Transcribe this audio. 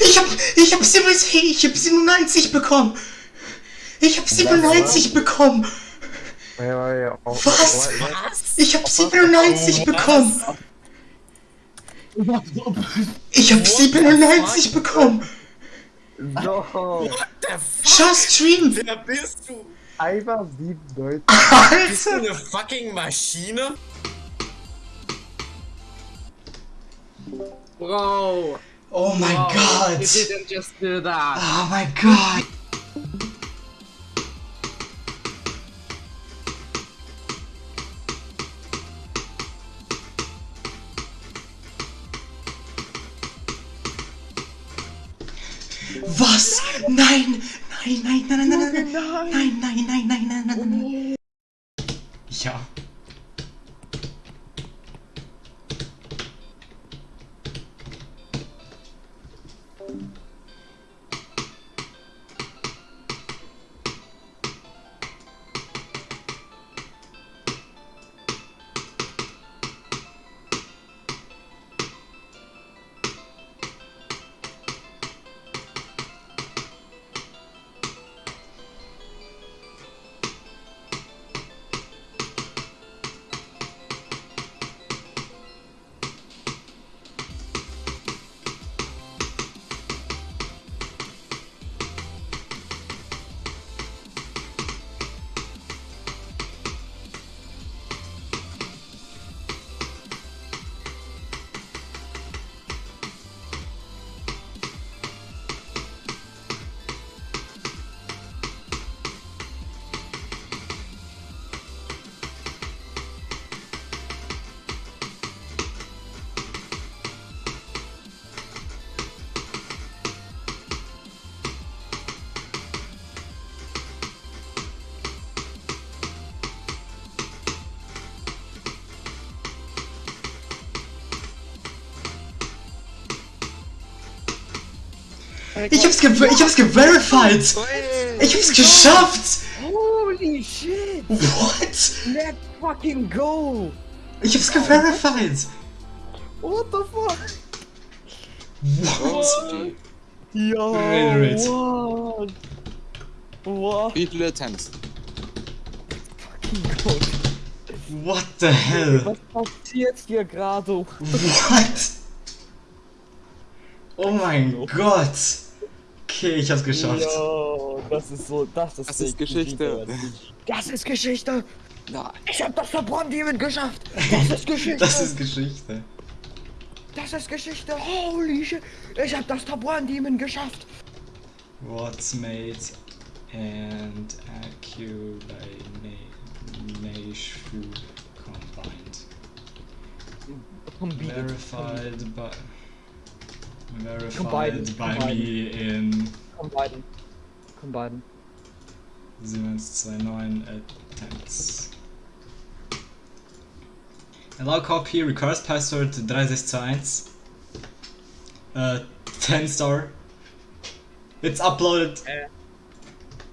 Ich hab, ich hab 97, ich hab 97 bekommen. Ich hab 97 bekommen. Ja, ja, ja. Was? ja. Ich hab 97 bekommen. Ich hab 97 bekommen. No. What the fuck? Schau Stream. Wer bist du? Einfach 97. Bist du Alter. eine fucking Maschine? Bro! Oh my god! You didn't just do that. Oh my god! Was? Nein! Nein, Ja. Ich hab's, ge ich hab's geverified! Ich hab's geschafft! Holy shit! What? Let's fucking go! Ich hab's geverified! What the fuck? What? Yo, Reiterate. what? What? Wie viele Attempts? What the hell? Was passiert hier gerade? What? Oh mein Gott! Okay, ich hab's geschafft. Yo, das ist so, das ist, Das ist Geschichte. Das ist Geschichte! Nein. Ich hab das Verbrannt Demon geschafft! Das ist Geschichte! Das ist Geschichte. das ist Geschichte! Holy shit! Ich hab das Verbrannt Demon geschafft! What's made and accumulation combined. Verified by verified Combined, by combined. me in Combine. Combine. 729 attempts. Allow copy recurse password 3621. Uh, 10 star. It's uploaded. Äh,